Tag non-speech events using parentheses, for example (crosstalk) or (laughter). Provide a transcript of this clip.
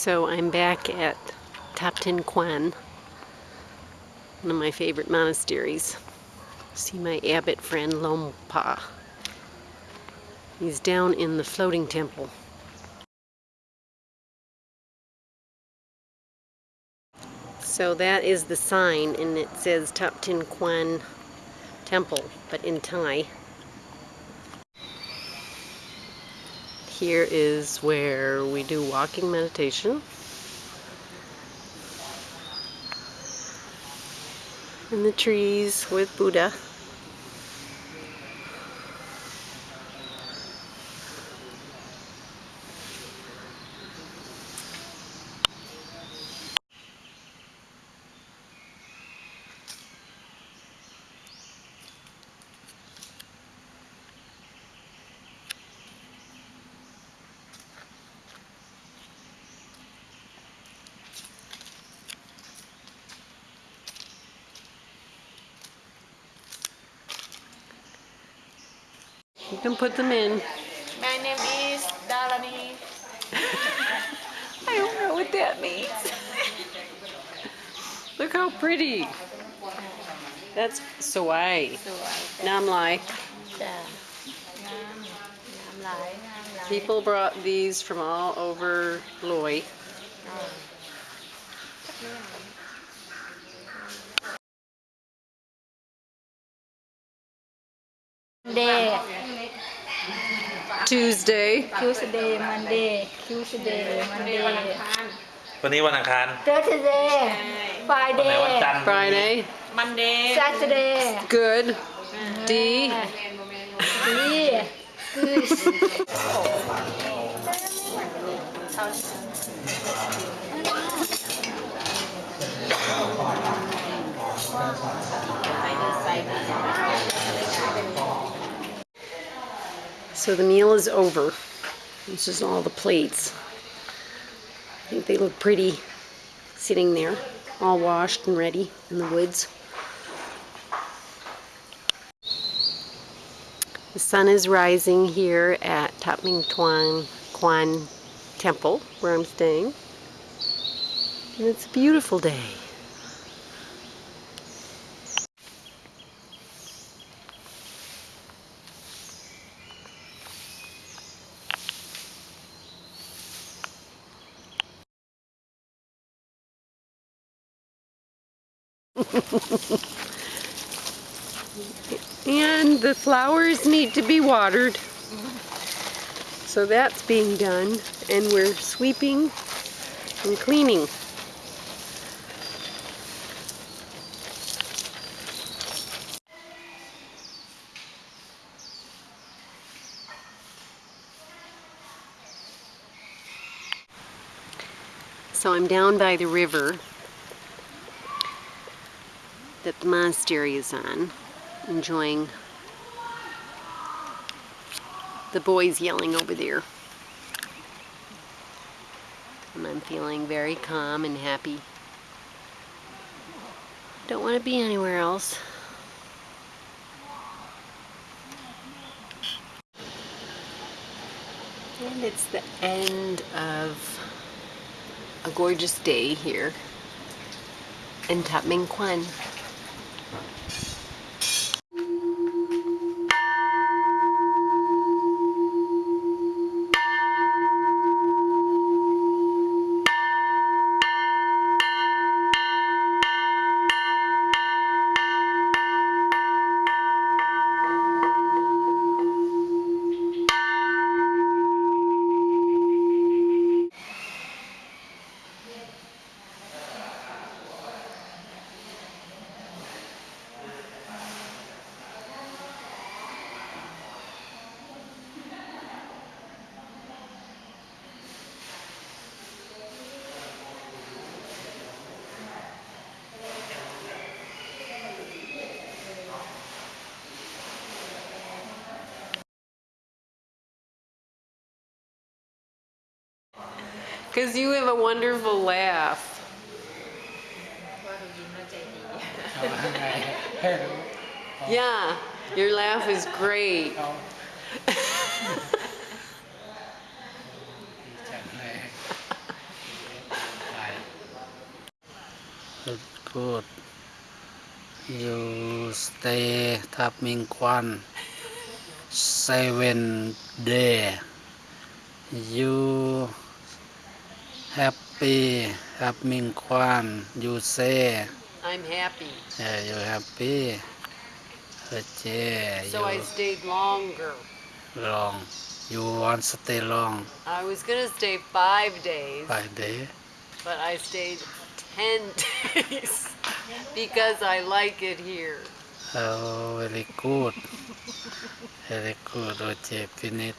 So I'm back at Taptin Quan, one of my favorite monasteries. See my abbot friend Lompa. He's down in the floating temple. So that is the sign and it says Taptin Quan Temple, but in Thai. Here is where we do walking meditation. In the trees with Buddha. You can put them in. My name is Dalani. (laughs) I don't know what that means. (laughs) Look how pretty. That's Sawai. Nam Lai. People brought these from all over Loy. There. Tuesday. Tuesday Monday Tuesday Monday วันนี้วันอังคาร Thursday วันไหนวัน Friday จันทร์ Friday. Monday Saturday Good. D. Three Good So the meal is over. This is all the plates. I think they look pretty sitting there, all washed and ready in the woods. The sun is rising here at Tap Ming Tuan Quan Temple, where I'm staying. And it's a beautiful day. And the flowers need to be watered. So that's being done. And we're sweeping and cleaning. So I'm down by the river that the monastery is on, enjoying the boys yelling over there. And I'm feeling very calm and happy. Don't want to be anywhere else. And it's the end of a gorgeous day here in Tap Ming Quan. Because you have a wonderful laugh. (laughs) yeah, your laugh is great. Oh. good. You stay Tapming Kwan seven day. You วัน seven day you happy ทับมิงควัน you say I'm happy. yeah you happy เออเจ So I you stayed longer. long you want stay long I was gonna stay five days, five day but I stayed ten days (laughs) because I like it here. oh very good very good โอเค finish